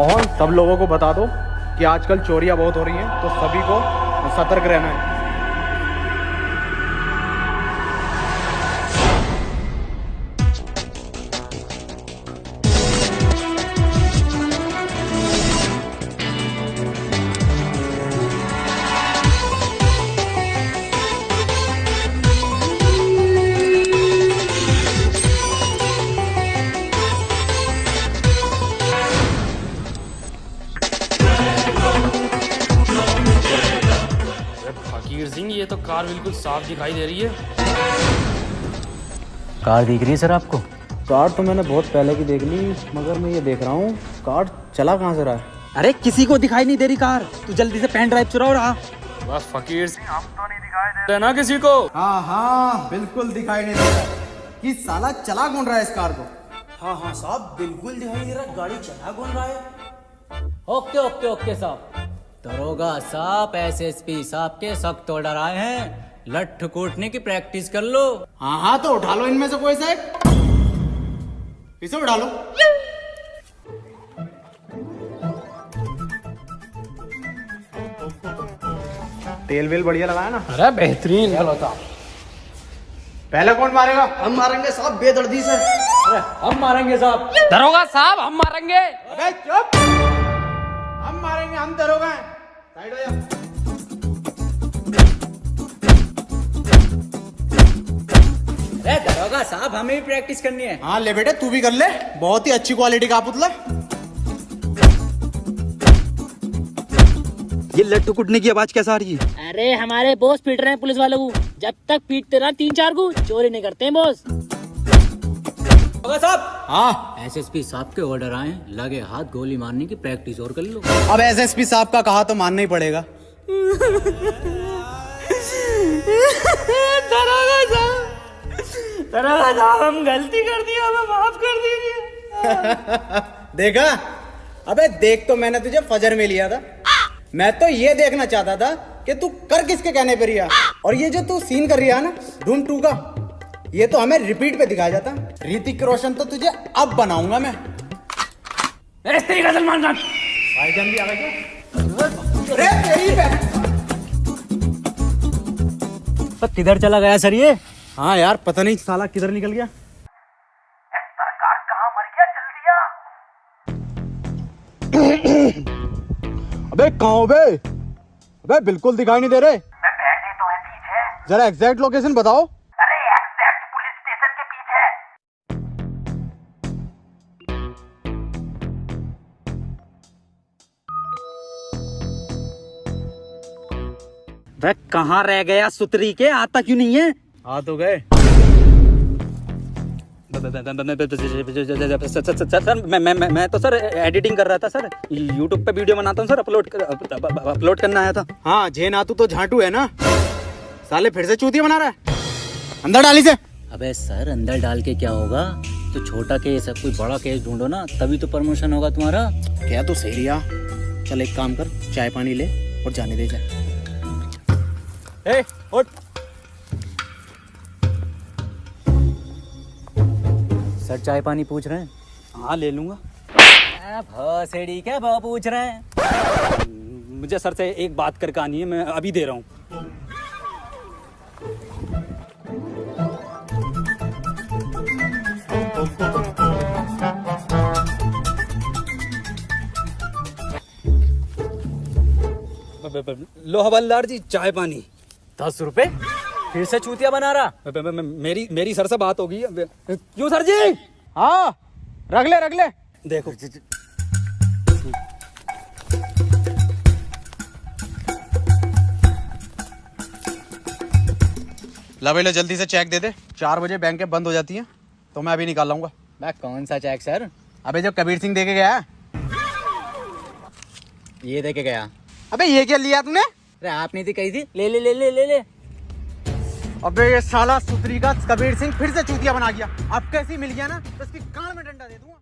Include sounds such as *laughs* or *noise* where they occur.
मोहन सब लोगों को बता दो कि आजकल चोरियाँ बहुत हो रही हैं तो सभी को सतर्क रहना है। अरे सिंह ये तो कार बिल्कुल साफ़ दिखाई दे रही है। कार दिख रही है सर आपको? कार तो मैंने बहुत पहले की देख ली मगर मैं ये देख रहा हूँ कार चला कहाँ से रहा है? अरे किसी को दिखाई नहीं दे रही कार। तू जल्दी से पेन ड्राइव चुराओ रहा। बस फकीर सिंह हम तो नहीं दिखाई दे रहे ना किसी को। हाँ हाँ बिल्कुल दिखाई नहीं दे रहा। कि साला चला कौन रहा है इस कार को? हाँ हाँ साहब बिल्कुल दिखाई नहीं दे रहा। गाड़ी चला कौन रहा है? ओके ओके ओके साहब। दरोगा साहब एसएसपी साहब के सख्त ऑर्डर आए हैं। लठ कूटने की प्रैक्टिस कर लो। हाँ हाँ तो उठा लो इनमें से कोई सा। इसे उठा लो। तेल वेल बढ़िया लगाया ना। अरे बेहतरीन। पहले कौन मारेगा? हम मारेंगे साहब बेदर्दी से। अरे हम मारेंगे साहब। दरोगा साहब हम मारेंगे। अबे चुप। हम मारेंगे हम दरोगा हैं साइड हो जा अरे दरोगा साहब हमें भी प्रैक्टिस करनी है। हाँ ले बेटे तू भी कर ले। बहुत ही अच्छी क्वालिटी का पुतला। ये लट्टू कुटने की आवाज़ कैसा आ रही है? अरे हमारे बॉस पीट रहे हैं पुलिस वालों को। जब तक पीटते रहा तीन चार को चोरी नहीं करते हैं बॉस दरोगा साहब। हाँ। एसएसपी साहब के ऑर्डर आए लगे हाथ गोली मारने की प्रैक्टिस और कर लो। अब एसएसपी साहब का कहा तो मानना ही पड़ेगा। दरोगा साहब दरोगा साहब हम गलती कर दी हमें माफ़ कर दीजिए। *laughs* देखा? अबे देख तो मैंने तुझे फजर में लिया था। मैं तो ये देखना चाहता था कि तू कर किसके कहने पर रिया और ये जो तू सीन कर रही है ना धूम टू का। ये तो हमें रिपीट पे दिखाया जाता। ऋतिक रोशन तो तुझे अब बनाऊँगा मैं। सलमान खान भाईजान भी आ। तो किधर चला गया सर ये? हाँ यार पता नहीं साला किधर निकल गया। अबे कहाँ हो बे? अबे बिल्कुल दिखाई नहीं दे रहे। मैं तो है पीछे। जरा एग्जैक्ट लोकेशन बताओ। वह कहाँ रह गया सुतरी के आता क्यों नहीं है आ तो गए सर मैं मैं मैं मैं तो सर एडिटिंग कर रहा था सर यूट्यूब पे वीडियो बनाता हूँ सर अपलोड अपलोड करना आया था हाँ जे नातू तो झांटू है ना साले फिर से चूतिया बना रहा है अंदर डाली से अबे सर अंदर डाल के क्या होगा तो छोटा केस है कोई बड़ा केस ढूंढो ना तभी तो प्रमोशन होगा तुम्हारा क्या तो सही रिया चल एक काम कर चाय पानी ले और जाने दे जाए ए उठ। सर चाय पानी पूछ रहे हैं? हाँ ले लूँगा। भसेड़ी क्या भाव पूछ रहे हैं? मुझे सर से एक बात करके आनी है मैं अभी दे रहा हूँ। लो हवलदार जी चाय पानी। दस रुपए? फिर से चूतिया बना रहा। म- म- म- मेरी मेरी सर से बात होगी। क्यों सर जी? हाँ रख ले रख ले। देखो। ला भाई लो जल्दी से चेक दे दे। चार बजे बैंक बंद हो जाती है तो मैं अभी निकाल लाऊँगा। मैं कौन सा चेक सर अबे जो कबीर सिंह दे के गया। ये दे के गया। अबे ये क्या लिया तूने अरे आपने थी कही थी, ले ले ले ले ले ले। अबे ये साला सुतरी का कबीर सिंह फिर से चूतिया बना गया। अब कैसी मिल गया ना तो इसकी कान में डंडा दे दूँगा।